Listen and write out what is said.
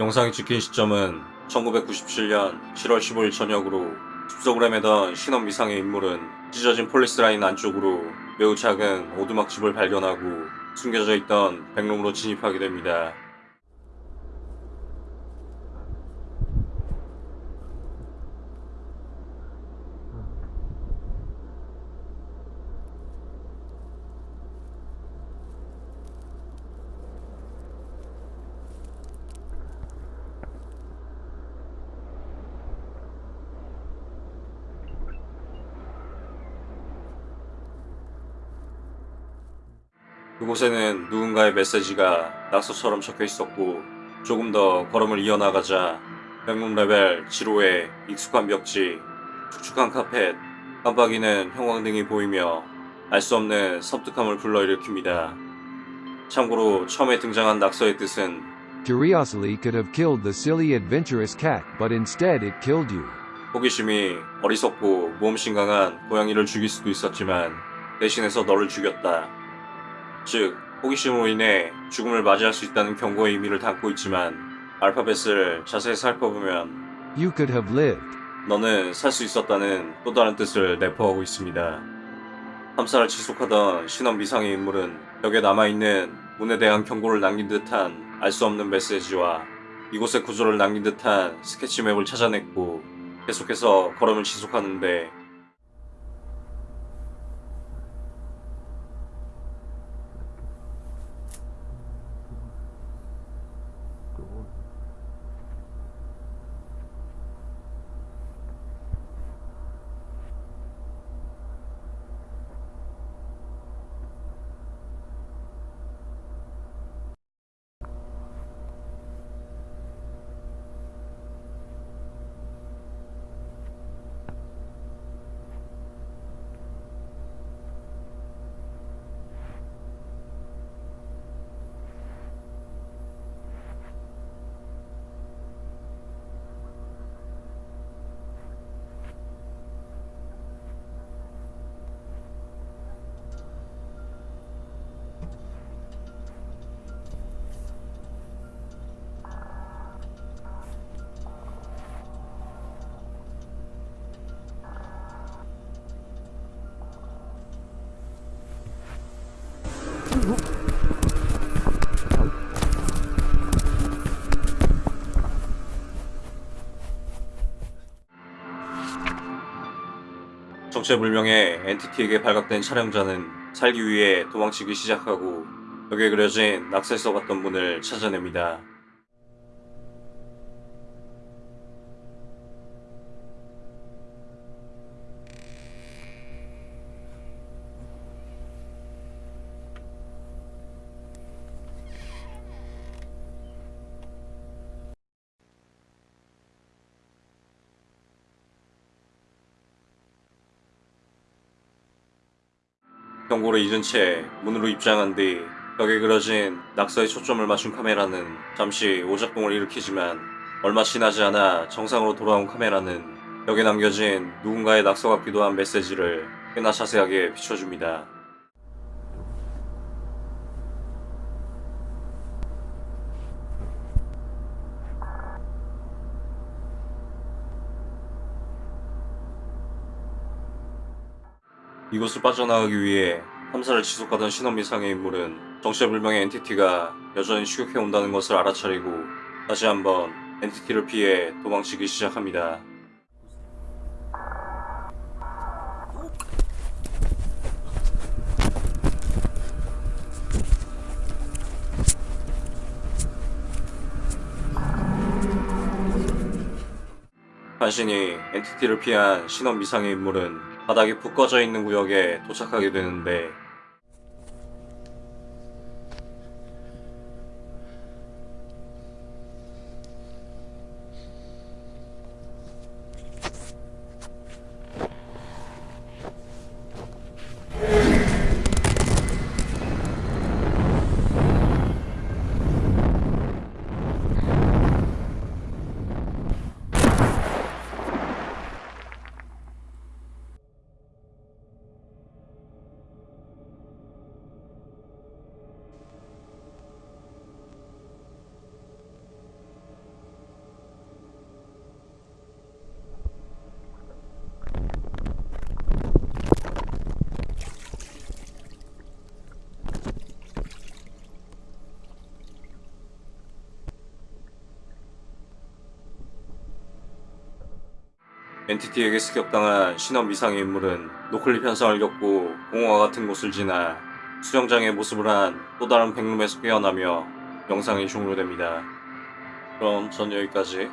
영상이 찍힌 시점은 1997년 7월 15일 저녁으로 숲속을 헤매던 신원 미상의 인물은 찢어진 폴리스 라인 안쪽으로 매우 작은 오두막집을 발견하고 숨겨져 있던 백룸으로 진입하게 됩니다. 그곳에는 누군가의 메시지가 낙서처럼 적혀 있었고 조금 더 걸음을 이어나가자 백룸 레벨 제로의 익숙한 벽지, 축축한 카펫, 깜빡이는 형광등이 보이며 알 수 없는 섬뜩함을 불러일으킵니다. 참고로 처음에 등장한 낙서의 뜻은 Curiosity could have killed the silly adventurous cat, but instead it killed you. 호기심이 어리석고 모험심 강한 고양이를 죽일 수도 있었지만 대신해서 너를 죽였다. 즉, 호기심으로 인해 죽음을 맞이할 수 있다는 경고의 의미를 담고 있지만 알파벳을 자세히 살펴보면 You could have lived. 너는 살 수 있었다는 또 다른 뜻을 내포하고 있습니다. 탐사를 지속하던 신원 미상의 인물은 벽에 남아있는 문에 대한 경고를 남긴 듯한 알 수 없는 메시지와 이곳의 구조를 남긴 듯한 스케치맵을 찾아냈고 계속해서 걸음을 지속하는데 정체불명의 엔티티에게 발각된 촬영자는 살기 위해 도망치기 시작하고 벽에 그려진 낙서에 써봤던 문을 찾아냅니다. 경고를 잊은 채 문으로 입장한 뒤 벽에 그려진 낙서에 초점을 맞춘 카메라는 잠시 오작동을 일으키지만 얼마 지나지 않아 정상으로 돌아온 카메라는 벽에 남겨진 누군가의 낙서 같기도 한 메시지를 꽤나 자세하게 비춰줍니다. 이곳을 빠져나가기 위해 탐사를 지속하던 신원미 상의 인물은 정체불명의 엔티티가 여전히 추격해온다는 것을 알아차리고 다시 한번 엔티티를 피해 도망치기 시작합니다. 간신히 엔티티를 피한 신원 미상의 인물은 바닥에 푹 꺼져 있는 구역에 도착하게 되는데 엔티티에게 습격당한 신원 미상의 인물은 노클립 현상을 겪고 공허와 같은 곳을 지나 수영장의 모습을 한 또 다른 백룸에서 깨어나며 영상이 종료됩니다. 그럼 전 여기까지.